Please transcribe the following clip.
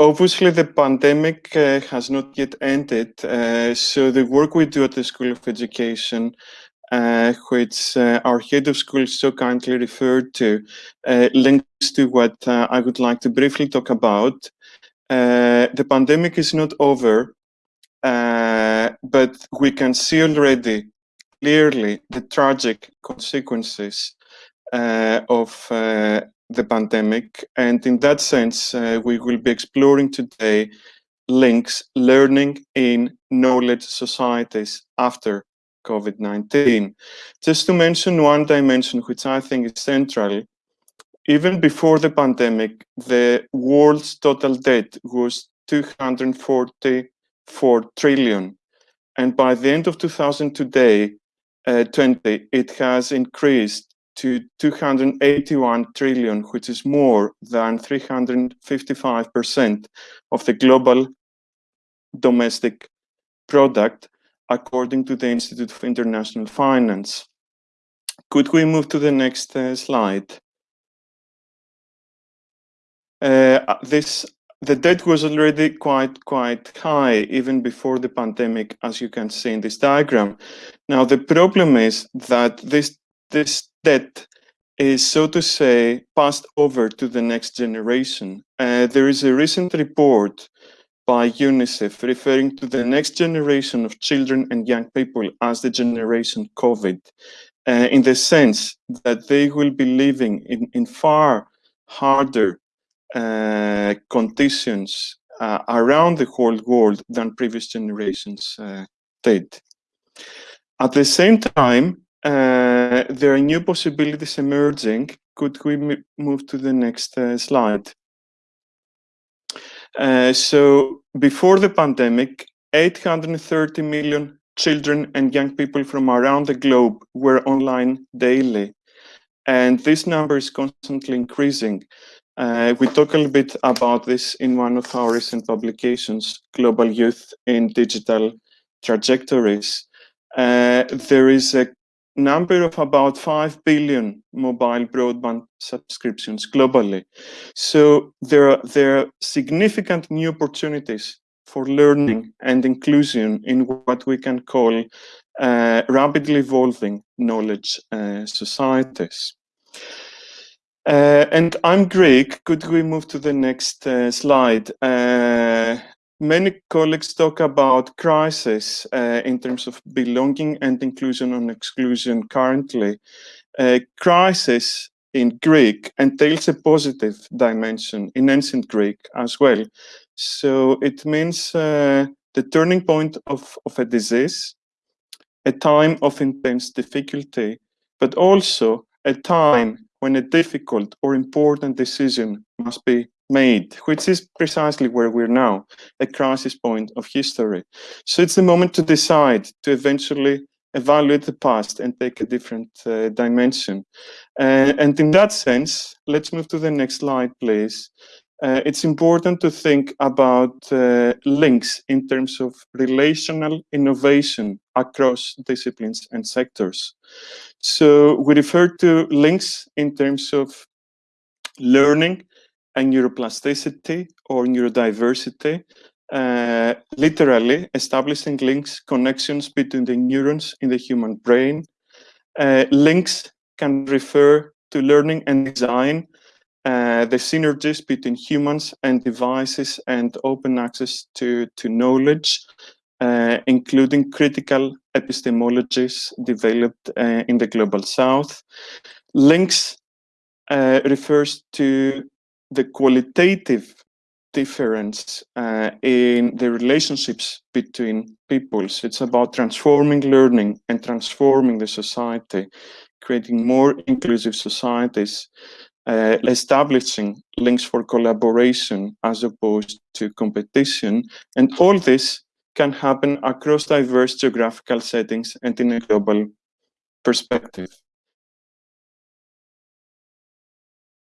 obviously, the pandemic uh, has not yet ended. Uh, so the work we do at the School of Education, uh, which uh, our head of school so kindly referred to, uh, links to what uh, I would like to briefly talk about. the pandemic is not over, but we can see already clearly the tragic consequences of the pandemic. And in that sense, uh, we will be exploring today links learning in knowledge societies after COVID-19. Just to mention one dimension which I think is central, even before the pandemic, the world's total debt was 244 trillion. And by the end of 2000 today, uh, 20, it has increased to 281 trillion, which is more than 355% of the global domestic product, according to the Institute of International Finance. Could we move to the next uh, slide? Uh, this the debt was already quite quite high even before the pandemic, as you can see in this diagram. Now the problem is that this this debt is, so to say, passed over to the next generation. Uh, there is a recent report by UNICEF referring to the next generation of children and young people as the generation COVID, uh, in the sense that they will be living in, in far harder uh, conditions uh, around the whole world than previous generations uh, did. At the same time, uh, there are new possibilities emerging. Could we move to the next uh, slide? Uh, so before the pandemic, 830 million children and young people from around the globe were online daily. And this number is constantly increasing. Uh, we talk a little bit about this in one of our recent publications, Global Youth in Digital Trajectories. Uh, there is a number of about 5 billion mobile broadband subscriptions globally. So there are, there are significant new opportunities for learning and inclusion in what we can call uh, rapidly evolving knowledge uh, societies. Uh, and I'm Greek. Could we move to the next uh, slide? Many colleagues talk about crisis uh, in terms of belonging and inclusion and exclusion currently. Uh, crisis in Greek entails a positive dimension in ancient Greek as well. So it means uh, the turning point of, of a disease, a time of intense difficulty, but also a time when a difficult or important decision must be made, which is precisely where we're now, a crisis point of history. So it's the moment to decide to eventually evaluate the past and take a different uh, dimension. Uh, and in that sense, let's move to the next slide, please. Uh, it's important to think about uh, links in terms of relational innovation across disciplines and sectors. So we refer to links in terms of learning and neuroplasticity or neurodiversity, uh, literally establishing links, connections between the neurons in the human brain. Uh, links can refer to learning and design, uh, the synergies between humans and devices and open access to, to knowledge, uh, including critical epistemologies developed uh, in the global south. Links uh, refers to the qualitative difference uh, in the relationships between peoples. It's about transforming learning and transforming the society, creating more inclusive societies, uh, establishing links for collaboration as opposed to competition. And all this can happen across diverse geographical settings and in a global perspective.